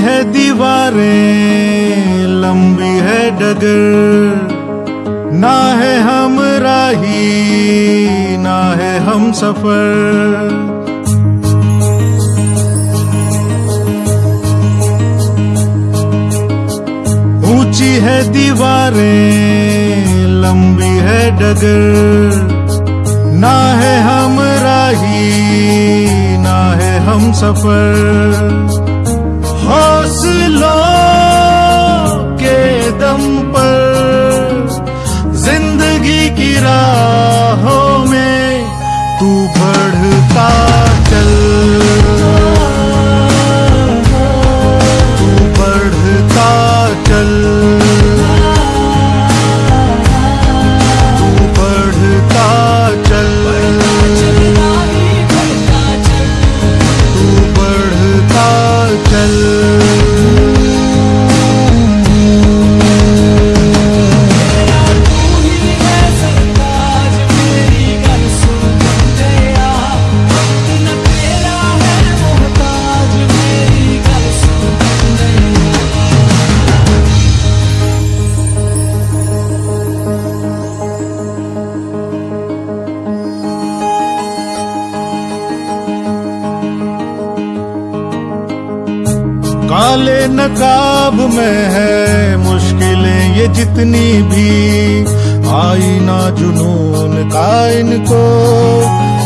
है दीवारें, लंबी है डगर। ना है हम राही, ना है हम सफ़र। ऊँची है दीवारें, लंबी है डगर। ना है हम राही, ना है हम सफ़र। हौसलों काले नकाब में है मुश्किलें ये जितनी भी। आई ना जुनून का इनको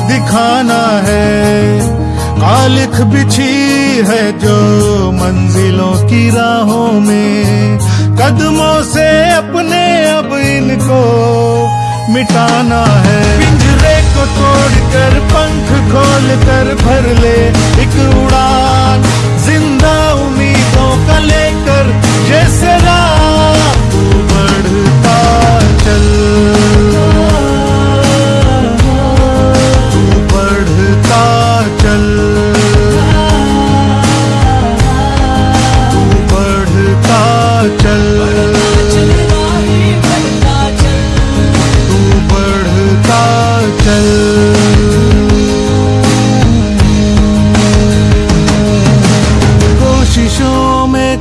दिखाना है। कालिख बिछी है जो मंजिलों की राहों में। कदमों से अपने अब इनको मिटाना है।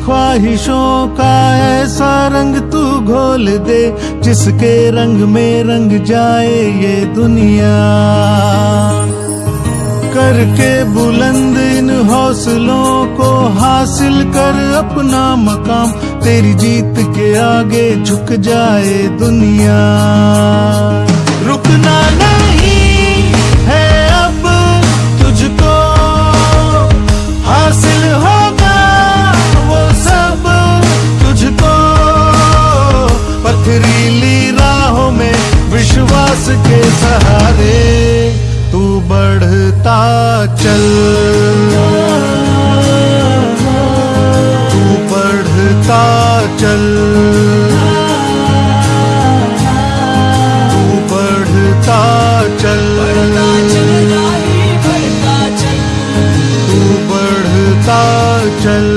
ख्वाहिशों का ऐसा रंग तू घोल दे, जिसके रंग में रंग जाए ये दुनिया। करके बुलंद इन हौसलों को हासिल कर अपना मकाम, तेरी जीत के आगे झुक जाए दुनिया। सहारे तू बढ़ता चल। तू बढ़ता चल। तू बढ़ता चल। तू बढ़ता चल।